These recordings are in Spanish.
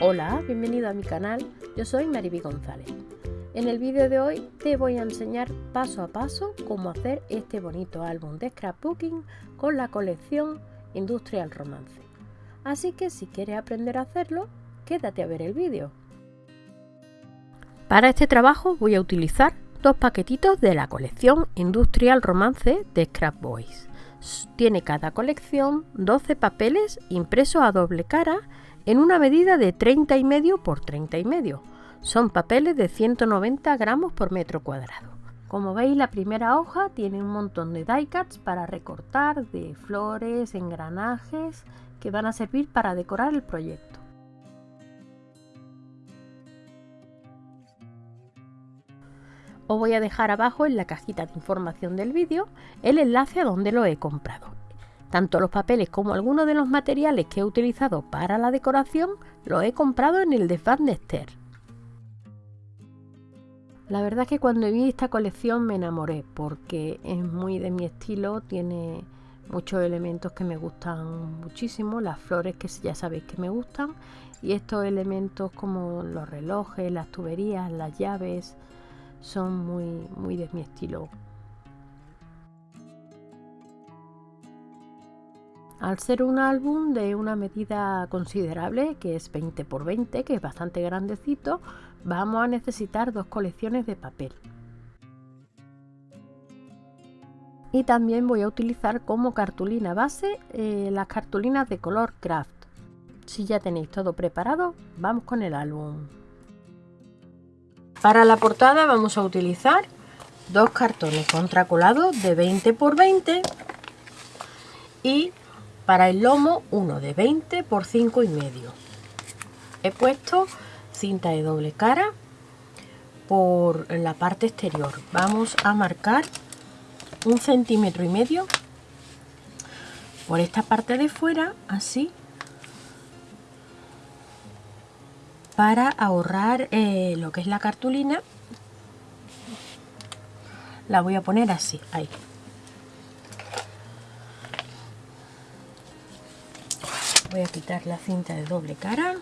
Hola, bienvenido a mi canal, yo soy Mariby González. En el vídeo de hoy te voy a enseñar paso a paso cómo hacer este bonito álbum de scrapbooking con la colección Industrial Romance. Así que si quieres aprender a hacerlo, quédate a ver el vídeo. Para este trabajo voy a utilizar dos paquetitos de la colección Industrial Romance de Scrap Boys. Tiene cada colección 12 papeles impresos a doble cara en una medida de 30 y medio por 30 y medio. Son papeles de 190 gramos por metro cuadrado. Como veis la primera hoja tiene un montón de die cuts para recortar de flores, engranajes que van a servir para decorar el proyecto. Os voy a dejar abajo en la cajita de información del vídeo el enlace a donde lo he comprado. Tanto los papeles como algunos de los materiales que he utilizado para la decoración los he comprado en el de Van La verdad es que cuando vi esta colección me enamoré porque es muy de mi estilo, tiene muchos elementos que me gustan muchísimo, las flores que ya sabéis que me gustan y estos elementos como los relojes, las tuberías, las llaves son muy, muy de mi estilo. Al ser un álbum de una medida considerable, que es 20 x 20, que es bastante grandecito, vamos a necesitar dos colecciones de papel. Y también voy a utilizar como cartulina base eh, las cartulinas de color craft. Si ya tenéis todo preparado, vamos con el álbum. Para la portada vamos a utilizar dos cartones contracolados de 20 x 20 y para el lomo uno de 20 por 5 y medio. He puesto cinta de doble cara por la parte exterior. Vamos a marcar un centímetro y medio por esta parte de fuera, así, para ahorrar eh, lo que es la cartulina. La voy a poner así, ahí. Voy a quitar la cinta de doble cara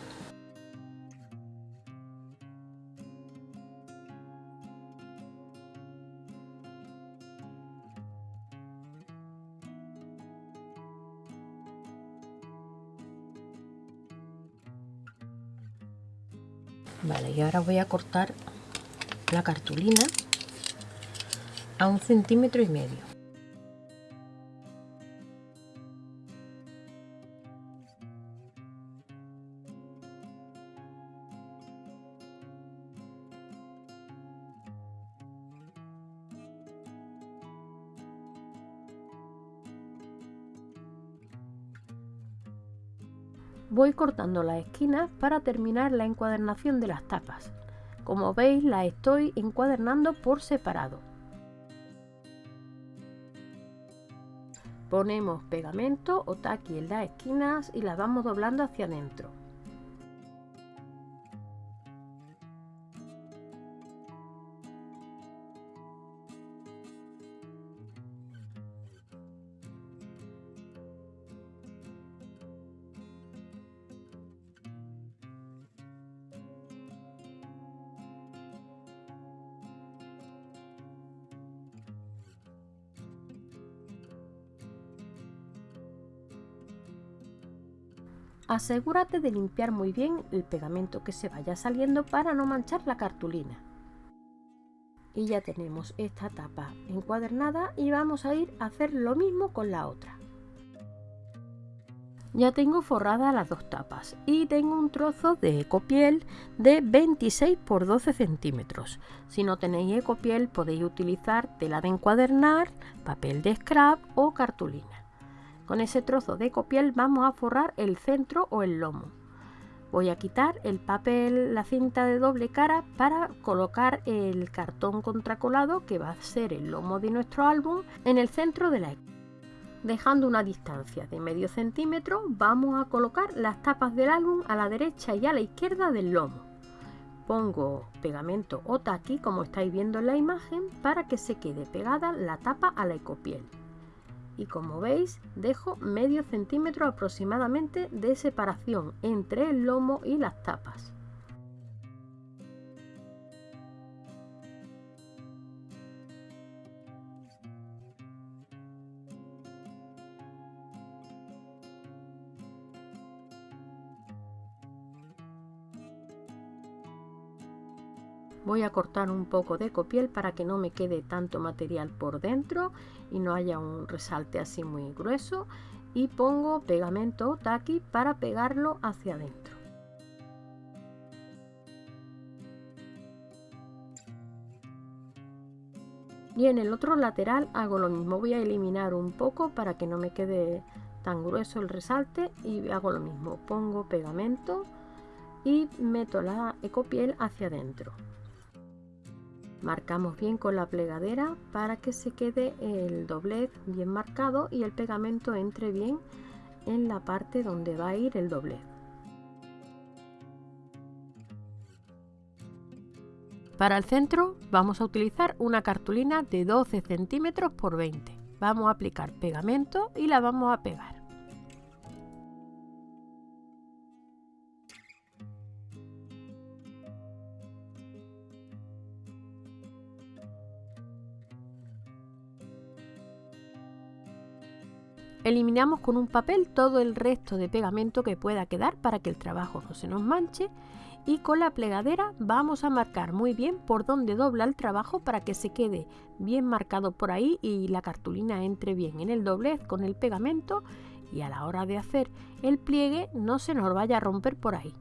Vale, y ahora voy a cortar la cartulina a un centímetro y medio. Voy cortando las esquinas para terminar la encuadernación de las tapas. Como veis las estoy encuadernando por separado. Ponemos pegamento o taqui en las esquinas y las vamos doblando hacia adentro. Asegúrate de limpiar muy bien el pegamento que se vaya saliendo para no manchar la cartulina. Y ya tenemos esta tapa encuadernada y vamos a ir a hacer lo mismo con la otra. Ya tengo forradas las dos tapas y tengo un trozo de ecopiel de 26 por 12 centímetros. Si no tenéis ecopiel podéis utilizar tela de encuadernar, papel de scrap o cartulina. Con ese trozo de copiel vamos a forrar el centro o el lomo. Voy a quitar el papel, la cinta de doble cara para colocar el cartón contracolado que va a ser el lomo de nuestro álbum en el centro de la Dejando una distancia de medio centímetro vamos a colocar las tapas del álbum a la derecha y a la izquierda del lomo. Pongo pegamento o taqui como estáis viendo en la imagen para que se quede pegada la tapa a la ecopiel y como veis dejo medio centímetro aproximadamente de separación entre el lomo y las tapas. Voy a cortar un poco de copiel para que no me quede tanto material por dentro y no haya un resalte así muy grueso. Y pongo pegamento taqui para pegarlo hacia adentro. Y en el otro lateral hago lo mismo. Voy a eliminar un poco para que no me quede tan grueso el resalte y hago lo mismo. Pongo pegamento y meto la ecopiel hacia adentro Marcamos bien con la plegadera para que se quede el doblez bien marcado y el pegamento entre bien en la parte donde va a ir el doblez. Para el centro vamos a utilizar una cartulina de 12 centímetros por 20. Vamos a aplicar pegamento y la vamos a pegar. Eliminamos con un papel todo el resto de pegamento que pueda quedar para que el trabajo no se nos manche y con la plegadera vamos a marcar muy bien por donde dobla el trabajo para que se quede bien marcado por ahí y la cartulina entre bien en el doblez con el pegamento y a la hora de hacer el pliegue no se nos vaya a romper por ahí.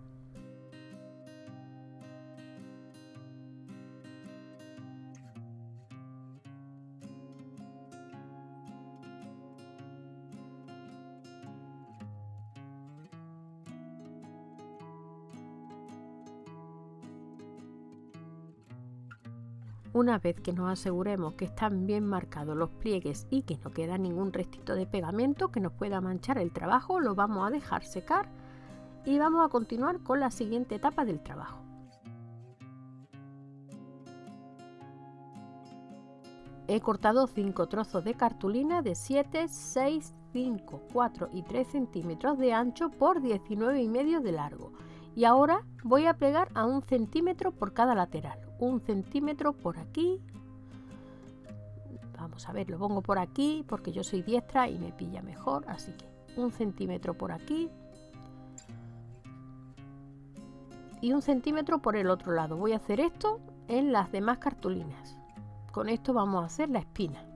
Una vez que nos aseguremos que están bien marcados los pliegues y que no queda ningún restito de pegamento que nos pueda manchar el trabajo, lo vamos a dejar secar y vamos a continuar con la siguiente etapa del trabajo. He cortado 5 trozos de cartulina de 7, 6, 5, 4 y 3 centímetros de ancho por 19 y medio de largo y ahora voy a pegar a un centímetro por cada lateral. Un centímetro por aquí. Vamos a ver lo pongo por aquí porque yo soy diestra y me pilla mejor así que un centímetro por aquí. Y un centímetro por el otro lado. Voy a hacer esto en las demás cartulinas. Con esto vamos a hacer la espina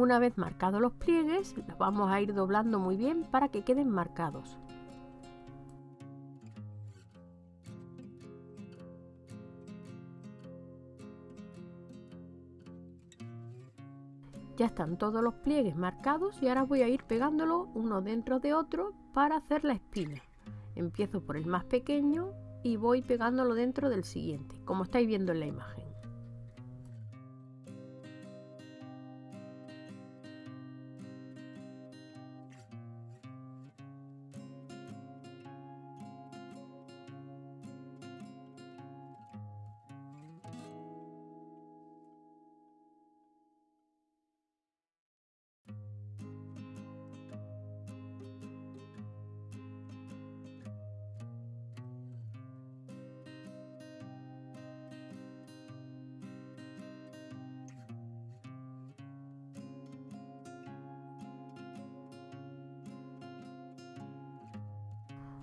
Una vez marcados los pliegues, los vamos a ir doblando muy bien para que queden marcados. Ya están todos los pliegues marcados y ahora voy a ir pegándolo uno dentro de otro para hacer la espina. Empiezo por el más pequeño y voy pegándolo dentro del siguiente, como estáis viendo en la imagen.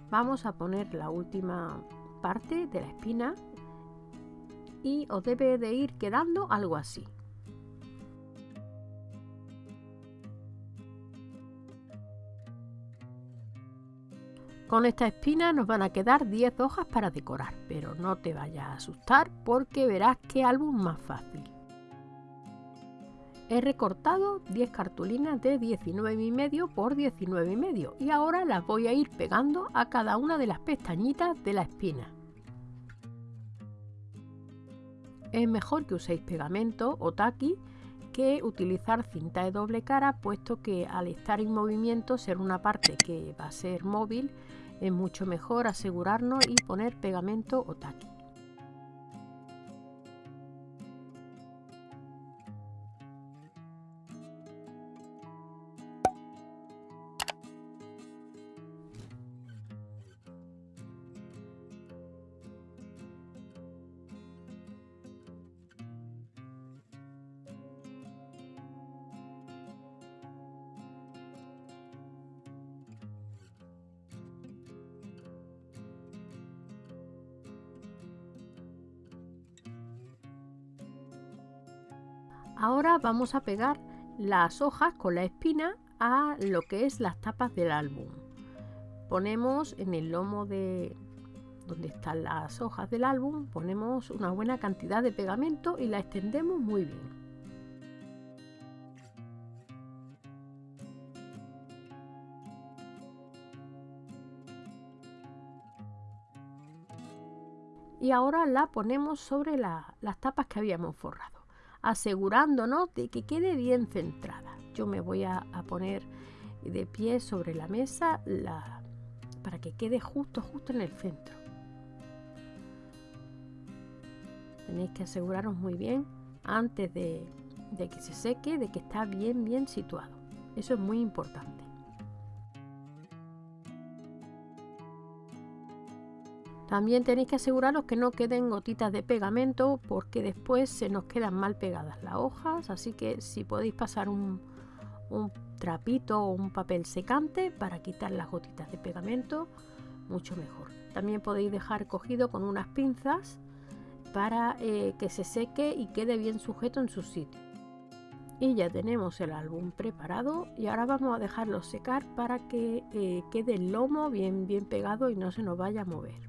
Vamos a poner la última parte de la espina y os debe de ir quedando algo así Con esta espina nos van a quedar 10 hojas para decorar, pero no te vayas a asustar porque verás qué álbum más fácil. He recortado 10 cartulinas de 19 y medio por 19 y medio y ahora las voy a ir pegando a cada una de las pestañitas de la espina. Es mejor que uséis pegamento o taqui que utilizar cinta de doble cara puesto que al estar en movimiento ser una parte que va a ser móvil es mucho mejor asegurarnos y poner pegamento o taqui. Vamos a pegar las hojas con la espina a lo que es las tapas del álbum. Ponemos en el lomo de donde están las hojas del álbum, ponemos una buena cantidad de pegamento y la extendemos muy bien. Y ahora la ponemos sobre las tapas que habíamos forrado asegurándonos de que quede bien centrada. Yo me voy a, poner de pie sobre la mesa para que quede justo, justo en el centro. Tenéis que aseguraros muy bien antes de, de que se seque, de que está bien, bien situado. Eso es muy importante. También tenéis que aseguraros que no queden gotitas de pegamento porque después se nos quedan mal pegadas las hojas, así que si podéis pasar un, trapito o un papel secante para quitar las gotitas de pegamento, mucho mejor. También podéis dejar cogido con unas pinzas para eh, que se seque y quede bien sujeto en su sitio. Y ya tenemos el álbum preparado y ahora vamos a dejarlo secar para que eh, quede el lomo bien, bien pegado y no se nos vaya a mover.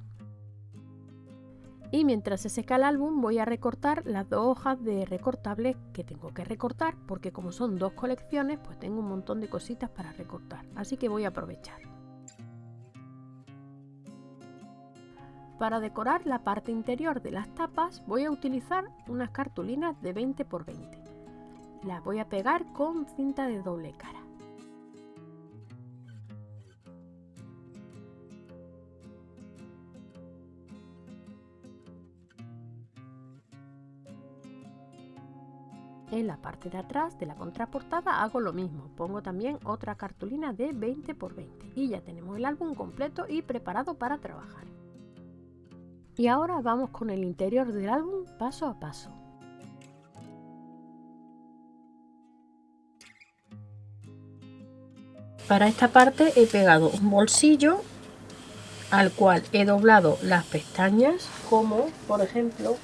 Y mientras se seca el álbum voy a recortar las dos hojas de recortables que tengo que recortar porque como son dos colecciones pues tengo un montón de cositas para recortar. Así que voy a aprovechar. Para decorar la parte interior de las tapas voy a utilizar unas cartulinas de 20 x 20. Las voy a pegar con cinta de doble cara. En la parte de atrás de la contraportada hago lo mismo, pongo también otra cartulina de 20 x 20 y ya tenemos el álbum completo y preparado para trabajar. Y ahora vamos con el interior del álbum paso a paso. Para esta parte he pegado un bolsillo al cual he doblado las pestañas como por ejemplo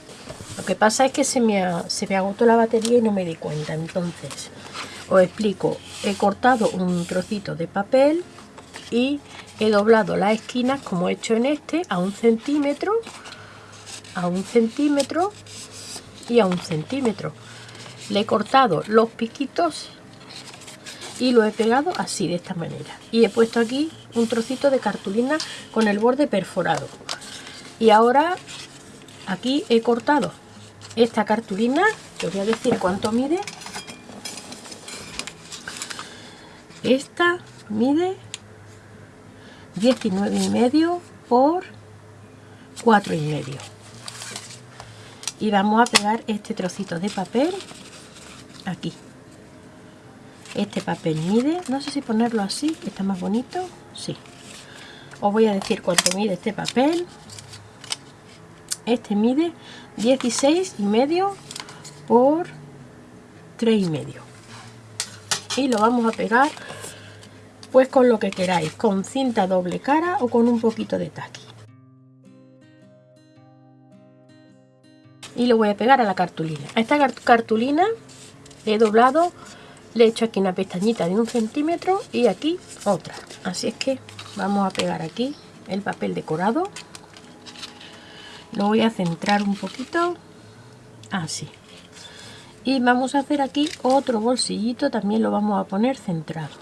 lo que pasa es que se me, se me agotó la batería y no me di cuenta. Entonces, os explico. He cortado un trocito de papel y he doblado las esquinas como he hecho en este a un centímetro, a un centímetro y a un centímetro. Le he cortado los piquitos y lo he pegado así, de esta manera. Y he puesto aquí un trocito de cartulina con el borde perforado. Y ahora aquí he cortado esta cartulina, te voy a decir cuánto mide. Esta mide 19 y medio por 4 y medio. Y vamos a pegar este trocito de papel aquí. Este papel mide, no sé si ponerlo así, que está más bonito. Sí. Os voy a decir cuánto mide este papel. Este mide 16 y medio por 3 y medio. Y lo vamos a pegar pues con lo que queráis con cinta doble cara o con un poquito de taqui. Y lo voy a pegar a la cartulina. A esta cartulina he doblado le he hecho aquí una pestañita de un centímetro y aquí otra. Así es que vamos a pegar aquí el papel decorado lo voy a centrar un poquito. Así y vamos a hacer aquí otro bolsillito también lo vamos a poner centrado.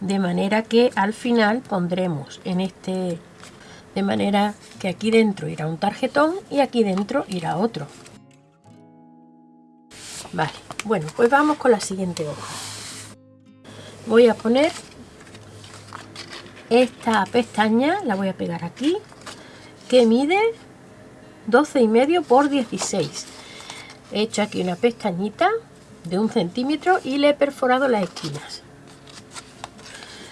De manera que al final pondremos en este de manera que aquí dentro irá un tarjetón y aquí dentro irá otro Vale, bueno, pues vamos con la siguiente hoja. Voy a poner esta pestaña, la voy a pegar aquí, que mide 12 y medio por 16. He hecho aquí una pestañita de un centímetro y le he perforado las esquinas.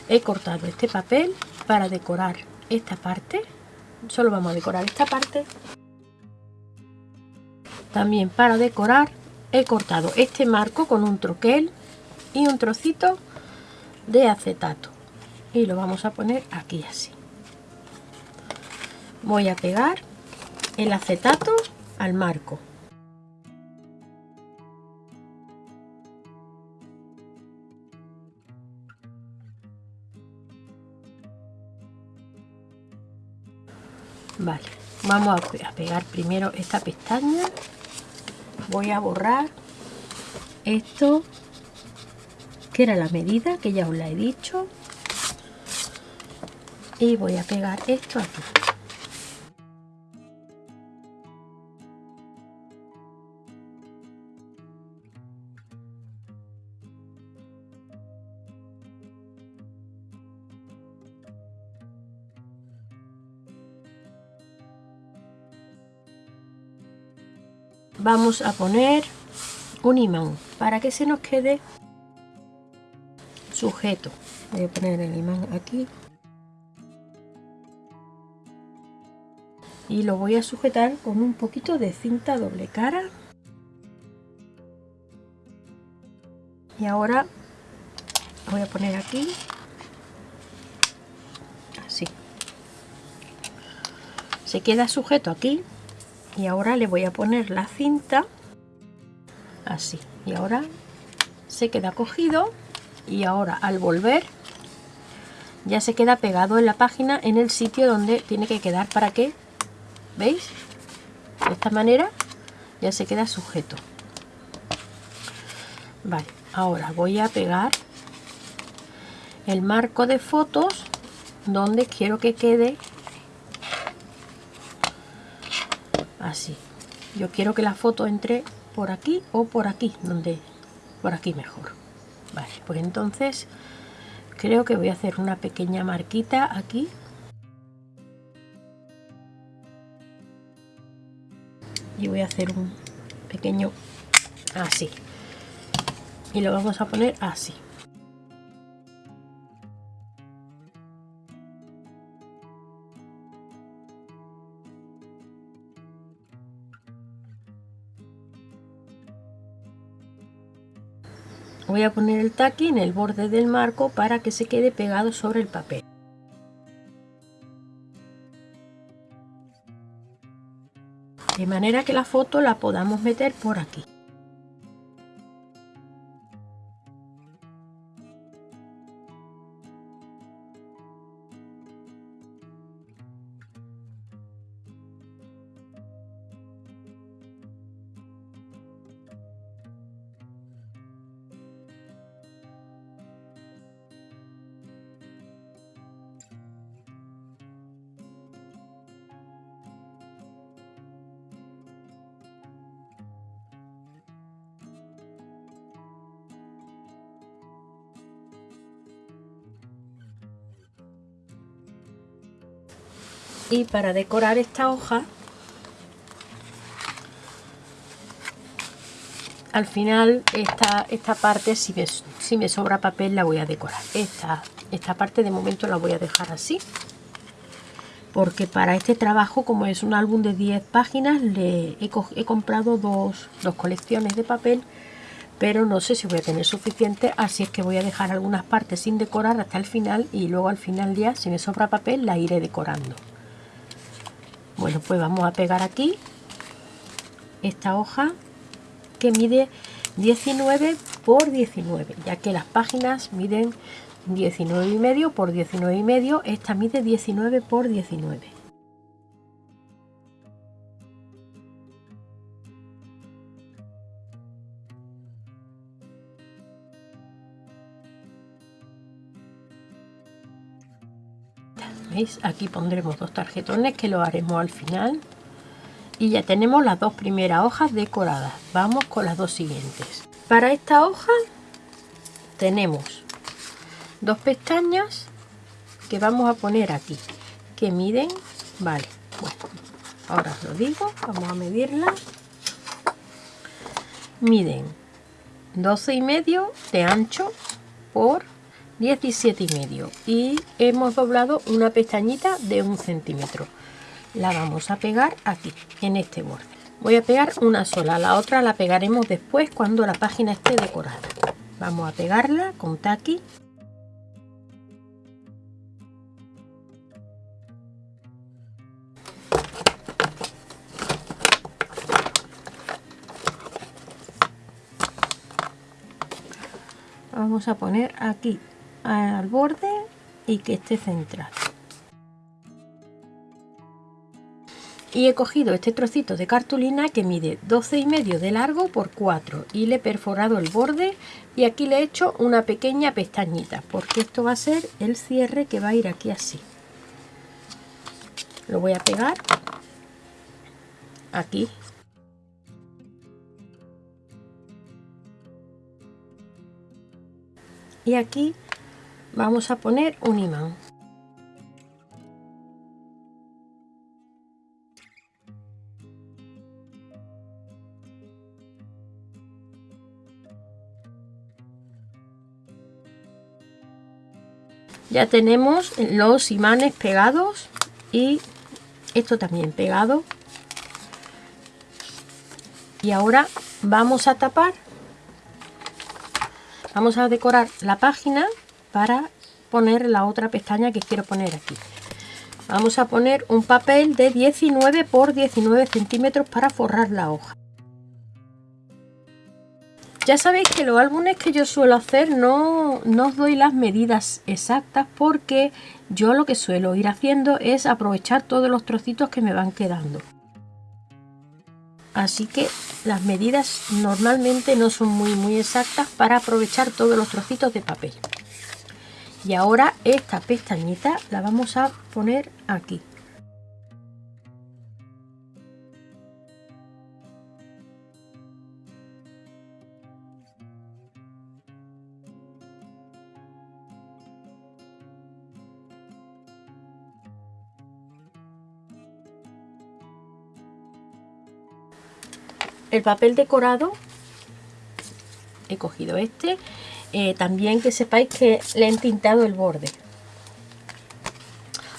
He cortado este papel para decorar esta parte. Solo vamos a decorar esta parte. También para decorar he cortado este marco con un troquel y un trocito de acetato. Y lo vamos a poner aquí así. Voy a pegar el acetato al marco. Vale vamos a pegar primero esta pestaña voy a borrar esto. Que era la medida que ya os la he dicho. Y voy a pegar esto aquí vamos a poner un imán para que se nos quede sujeto. Voy a poner el imán aquí. Y lo voy a sujetar con un poquito de cinta doble cara. Y ahora voy a poner aquí así. Se queda sujeto aquí y ahora le voy a poner la cinta así. Y ahora se queda cogido y ahora al volver ya se queda pegado en la página en el sitio donde tiene que quedar para que veis de esta manera ya se queda sujeto. Vale ahora voy a pegar el marco de fotos donde quiero que quede así. Yo quiero que la foto entre por aquí o por aquí donde por aquí mejor. Vale pues entonces creo que voy a hacer una pequeña marquita aquí. Y voy a hacer un pequeño así. Y lo vamos a poner así voy a poner el taqui en el borde del marco para que se quede pegado sobre el papel. De manera que la foto la podamos meter por aquí y para decorar esta hoja al final esta, esta parte si me, si me sobra papel la voy a decorar. Esta, esta parte de momento la voy a dejar así porque para este trabajo como es un álbum de 10 páginas le he, he comprado dos, dos colecciones de papel pero no sé si voy a tener suficiente así es que voy a dejar algunas partes sin decorar hasta el final y luego al final ya si me sobra papel la iré decorando bueno pues vamos a pegar aquí esta hoja que mide 19 por 19 ya que las páginas miden 19 y medio por 19 y medio esta mide 19 por 19 Aquí pondremos dos tarjetones que lo haremos al final. y ya tenemos las dos primeras hojas decoradas. Vamos con las dos siguientes. Para esta hoja tenemos dos pestañas que vamos a poner aquí que miden vale bueno ahora os lo digo vamos a medirla miden 12 y medio de ancho por 17 y medio y hemos doblado una pestañita de un centímetro. La vamos a pegar aquí en este borde. Voy a pegar una sola la otra la pegaremos después cuando la página esté decorada. Vamos a pegarla con taqui. Vamos a poner aquí al borde y que esté centrado y he cogido este trocito de cartulina que mide 12 y medio de largo por 4 y le he perforado el borde y aquí le he hecho una pequeña pestañita porque esto va a ser el cierre que va a ir aquí así. Lo voy a pegar aquí. Y aquí vamos a poner un imán. Ya tenemos los imanes pegados y esto también pegado. Y ahora vamos a tapar. Vamos a decorar la página para poner la otra pestaña que quiero poner aquí. Vamos a poner un papel de 19 por 19 centímetros para forrar la hoja. Ya sabéis que los álbumes que yo suelo hacer no, no os doy las medidas exactas porque yo lo que suelo ir haciendo es aprovechar todos los trocitos que me van quedando. Así que las medidas normalmente no son muy muy exactas para aprovechar todos los trocitos de papel y ahora esta pestañita la vamos a poner aquí. El papel decorado he cogido este eh, también que sepáis que le he entintado el borde.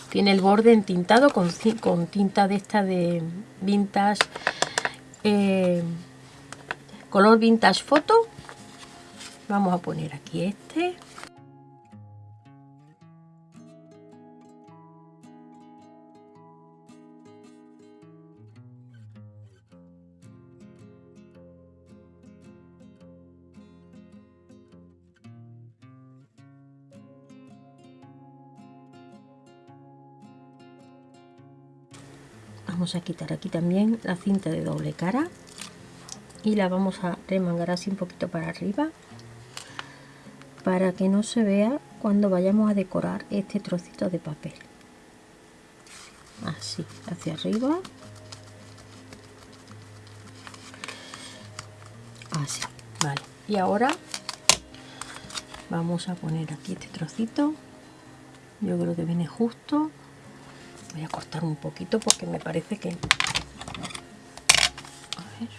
Tiene el borde entintado con, con tinta de esta de vintage eh, color vintage foto vamos a poner aquí este vamos a quitar aquí también la cinta de doble cara y la vamos a remangar así un poquito para arriba para que no se vea cuando vayamos a decorar este trocito de papel. Así hacia arriba. Así vale. Y ahora vamos a poner aquí este trocito. Yo creo que viene justo voy a cortar un poquito porque me parece que a ver.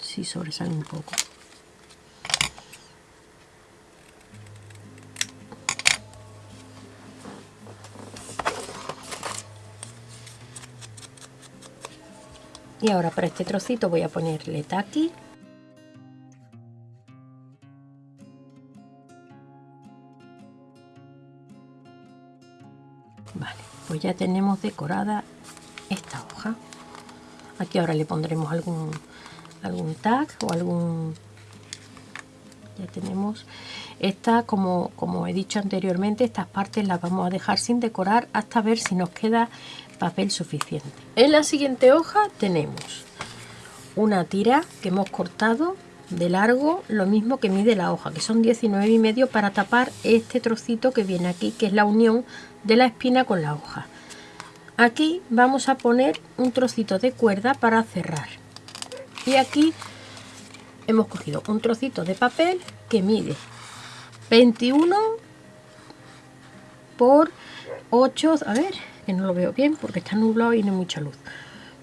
Si sobresale un poco. Y ahora para este trocito voy a ponerle taqui ya tenemos decorada esta hoja. Aquí ahora le pondremos algún algún tag o algún ya tenemos. Esta como, como he dicho anteriormente estas partes las vamos a dejar sin decorar hasta ver si nos queda papel suficiente. En la siguiente hoja tenemos una tira que hemos cortado de largo lo mismo que mide la hoja que son 19 y medio para tapar este trocito que viene aquí que es la unión de la espina con la hoja. Aquí vamos a poner un trocito de cuerda para cerrar. Y aquí hemos cogido un trocito de papel que mide 21 por 8 a ver que no lo veo bien porque está nublado y no hay mucha luz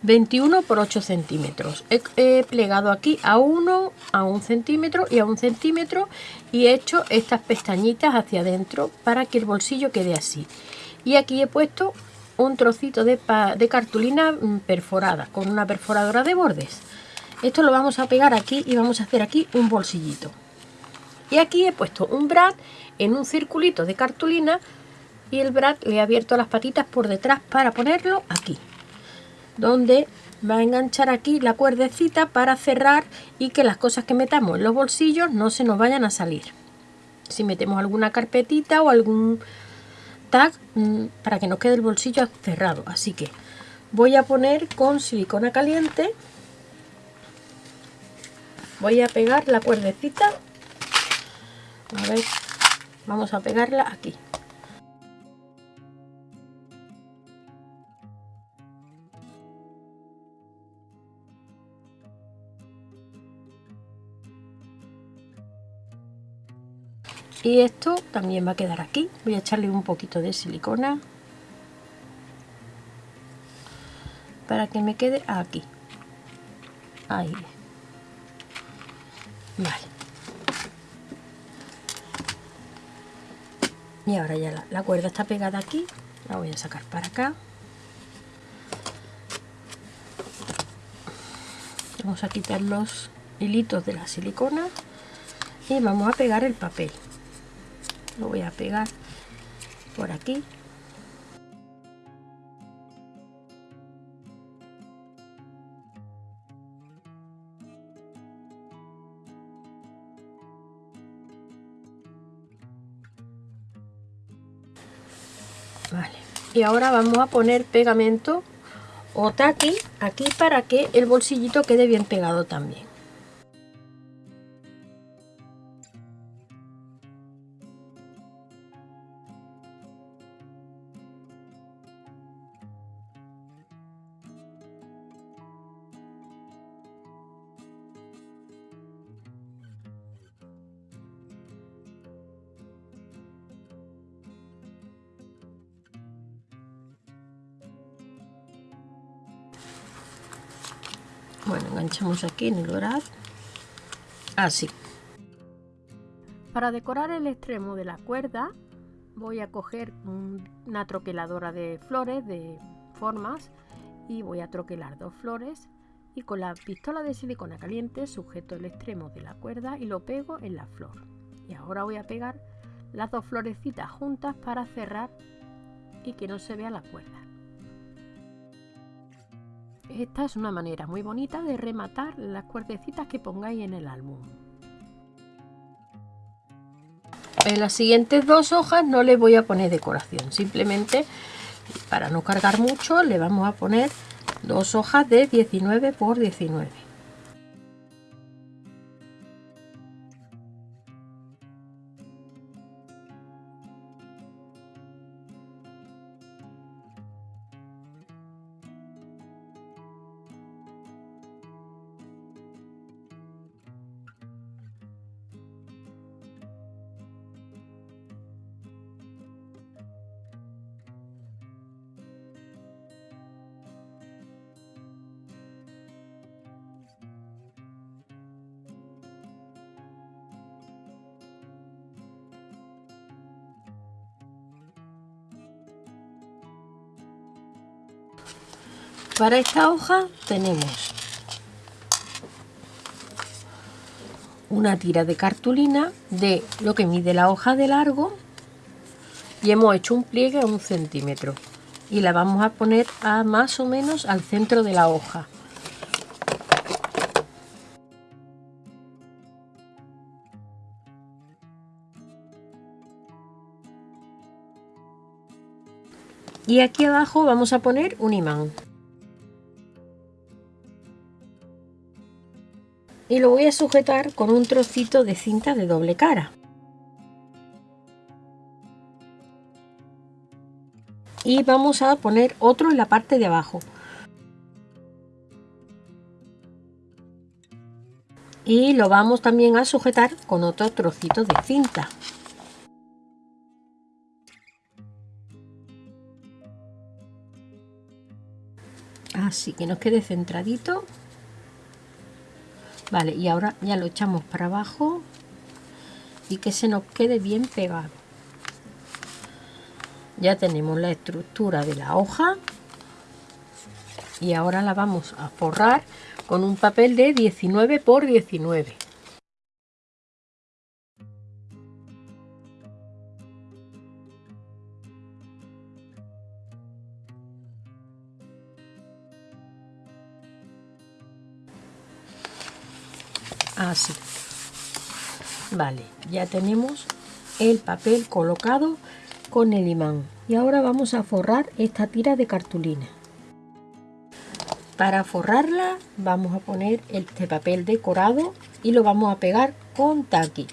21 por 8 centímetros. He, plegado aquí a 1 a 1 centímetro y a 1 centímetro y he hecho estas pestañitas hacia adentro para que el bolsillo quede así. Y aquí he puesto un trocito de, de cartulina mm, perforada con una perforadora de bordes. Esto lo vamos a pegar aquí y vamos a hacer aquí un bolsillito. Y aquí he puesto un brad en un circulito de cartulina y el brad le he abierto las patitas por detrás para ponerlo aquí donde va a enganchar aquí la cuerdecita para cerrar y que las cosas que metamos en los bolsillos no se nos vayan a salir. Si metemos alguna carpetita o algún tag mm, para que nos quede el bolsillo cerrado. Así que voy a poner con silicona caliente, voy a pegar la cuerdecita, a ver, vamos a pegarla aquí. Y esto también va a quedar aquí. Voy a echarle un poquito de silicona para que me quede aquí. Ahí. Vale. Y ahora ya la, la cuerda está pegada aquí. La voy a sacar para acá. Vamos a quitar los hilitos de la silicona y vamos a pegar el papel lo voy a pegar por aquí. Vale. Y ahora vamos a poner pegamento o taqui aquí para que el bolsillito quede bien pegado también bueno enganchamos aquí en el dorado así para decorar el extremo de la cuerda voy a coger una troqueladora de flores de formas y voy a troquelar dos flores y con la pistola de silicona caliente sujeto el extremo de la cuerda y lo pego en la flor. Y ahora voy a pegar las dos florecitas juntas para cerrar y que no se vea la cuerda esta es una manera muy bonita de rematar las cuerdecitas que pongáis en el álbum. En las siguientes dos hojas no le voy a poner decoración, simplemente para no cargar mucho le vamos a poner dos hojas de 19 por 19. Para esta hoja tenemos una tira de cartulina de lo que mide la hoja de largo y hemos hecho un pliegue a un centímetro. Y la vamos a poner a más o menos al centro de la hoja. Y aquí abajo vamos a poner un imán y lo voy a sujetar con un trocito de cinta de doble cara. y vamos a poner otro en la parte de abajo. Y lo vamos también a sujetar con otro trocito de cinta. Así que nos quede centradito vale y ahora ya lo echamos para abajo. Y que se nos quede bien pegado. Ya tenemos la estructura de la hoja. Y ahora la vamos a forrar con un papel de 19 por 19 así vale ya tenemos el papel colocado con el imán. Y ahora vamos a forrar esta tira de cartulina. Para forrarla vamos a poner este papel decorado y lo vamos a pegar con taqui.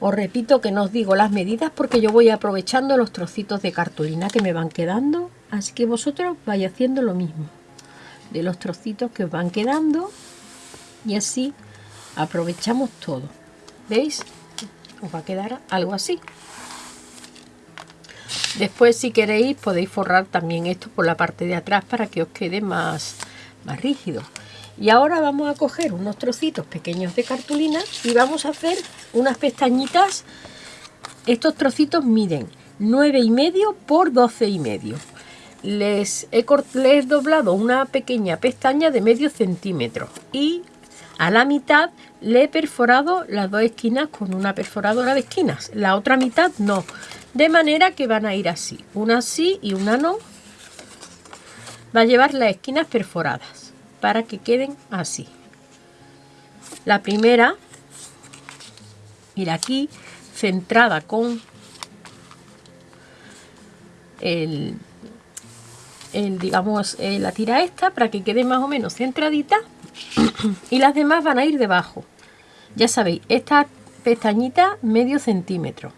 Os repito que no os digo las medidas porque yo voy aprovechando los trocitos de cartulina que me van quedando así que vosotros vais haciendo lo mismo de los trocitos que os van quedando y así aprovechamos todo. Veis os va a quedar algo así. Después si queréis podéis forrar también esto por la parte de atrás para que os quede más más rígido. Y ahora vamos a coger unos trocitos pequeños de cartulina y vamos a hacer unas pestañitas. Estos trocitos miden 9 y medio por 12 y medio les he, les he doblado una pequeña pestaña de medio centímetro y a la mitad le he perforado las dos esquinas con una perforadora de esquinas, la otra mitad no, de manera que van a ir así, una así y una no. Va a llevar las esquinas perforadas para que queden así. La primera, mira aquí, centrada con el digamos, eh, la tira esta para que quede más o menos centradita y las demás van a ir debajo. Ya sabéis, esta pestañita medio centímetro.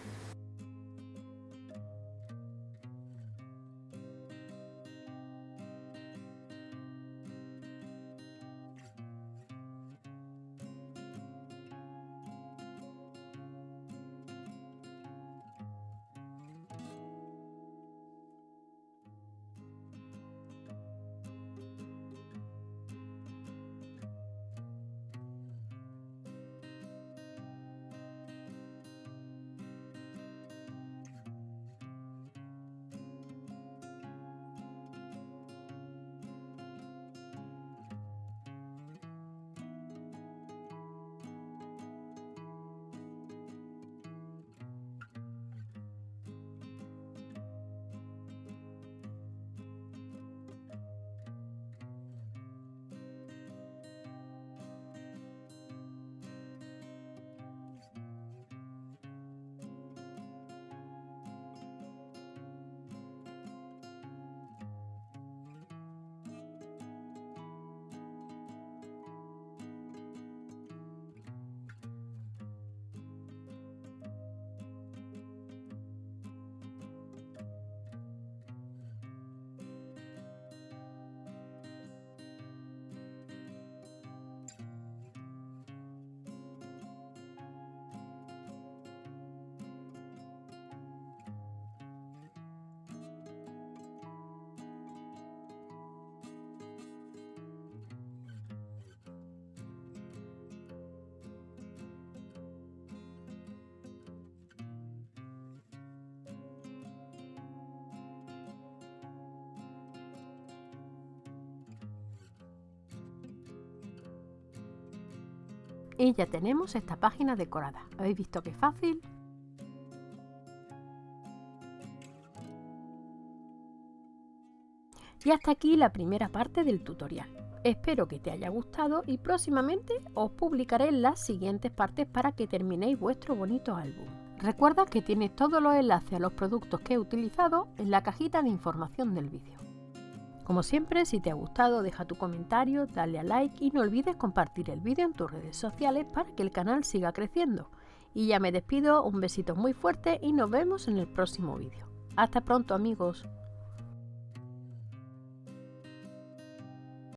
Y ya tenemos esta página decorada. ¿Habéis visto qué fácil? Y hasta aquí la primera parte del tutorial. Espero que te haya gustado y próximamente os publicaré las siguientes partes para que terminéis vuestro bonito álbum. Recuerda que tienes todos los enlaces a los productos que he utilizado en la cajita de información del vídeo. Como siempre, si te ha gustado, deja tu comentario, dale a like y no olvides compartir el vídeo en tus redes sociales para que el canal siga creciendo. Y ya me despido, un besito muy fuerte y nos vemos en el próximo vídeo. Hasta pronto amigos.